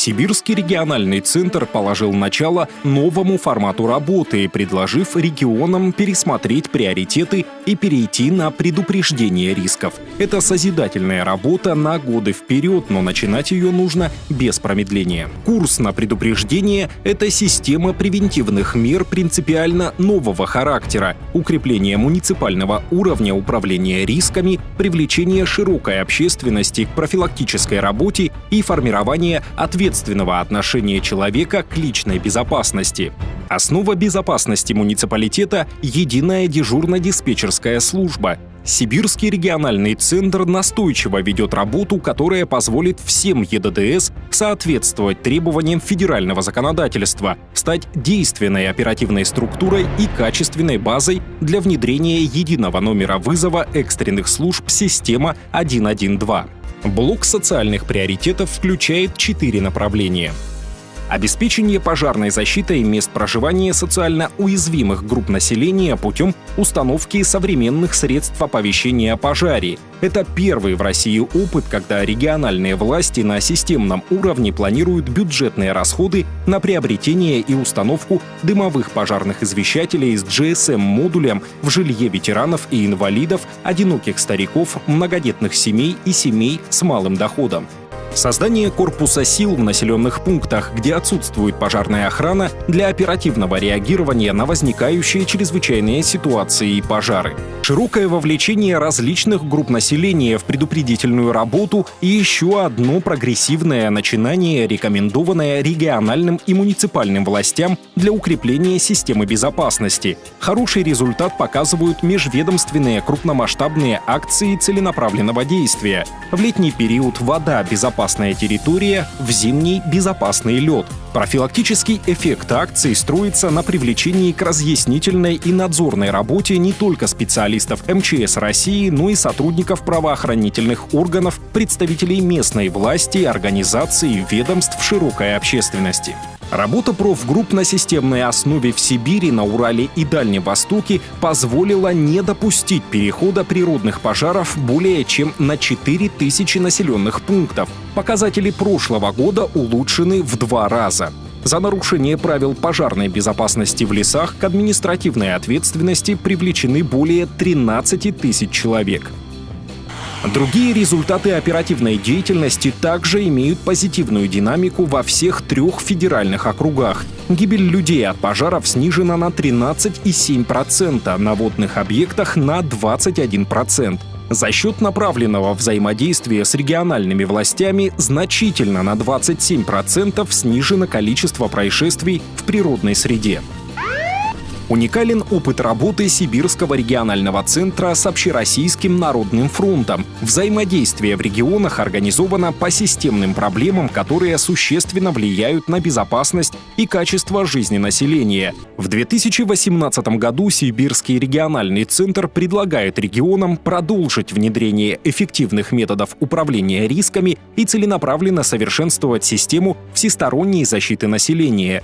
Сибирский региональный центр положил начало новому формату работы, предложив регионам пересмотреть приоритеты и перейти на предупреждение рисков. Это созидательная работа на годы вперед, но начинать ее нужно без промедления. Курс на предупреждение — это система превентивных мер принципиально нового характера, укрепление муниципального уровня управления рисками, привлечение широкой общественности к профилактической работе и формирование ответственности ответственного отношения человека к личной безопасности. Основа безопасности муниципалитета — единая дежурно-диспетчерская служба. Сибирский региональный центр настойчиво ведет работу, которая позволит всем ЕДДС соответствовать требованиям федерального законодательства, стать действенной оперативной структурой и качественной базой для внедрения единого номера вызова экстренных служб система 112. Блок социальных приоритетов включает четыре направления обеспечение пожарной защитой мест проживания социально уязвимых групп населения путем установки современных средств оповещения о пожаре. Это первый в России опыт, когда региональные власти на системном уровне планируют бюджетные расходы на приобретение и установку дымовых пожарных извещателей с GSM-модулем в жилье ветеранов и инвалидов, одиноких стариков, многодетных семей и семей с малым доходом. Создание корпуса сил в населенных пунктах, где отсутствует пожарная охрана для оперативного реагирования на возникающие чрезвычайные ситуации и пожары. Широкое вовлечение различных групп населения в предупредительную работу и еще одно прогрессивное начинание, рекомендованное региональным и муниципальным властям для укрепления системы безопасности. Хороший результат показывают межведомственные крупномасштабные акции целенаправленного действия. В летний период вода безопасна безопасная территория, в зимний — безопасный лед. Профилактический эффект акции строится на привлечении к разъяснительной и надзорной работе не только специалистов МЧС России, но и сотрудников правоохранительных органов, представителей местной власти, организаций, ведомств широкой общественности. Работа профгрупп на системной основе в Сибири, на Урале и Дальнем Востоке позволила не допустить перехода природных пожаров более чем на 4000 населенных пунктов. Показатели прошлого года улучшены в два раза. За нарушение правил пожарной безопасности в лесах к административной ответственности привлечены более 13 тысяч человек. Другие результаты оперативной деятельности также имеют позитивную динамику во всех трех федеральных округах. Гибель людей от пожаров снижена на 13,7%, на водных объектах на 21%. За счет направленного взаимодействия с региональными властями значительно на 27% снижено количество происшествий в природной среде. Уникален опыт работы Сибирского регионального центра с Общероссийским народным фронтом. Взаимодействие в регионах организовано по системным проблемам, которые существенно влияют на безопасность и качество жизни населения. В 2018 году Сибирский региональный центр предлагает регионам продолжить внедрение эффективных методов управления рисками и целенаправленно совершенствовать систему всесторонней защиты населения.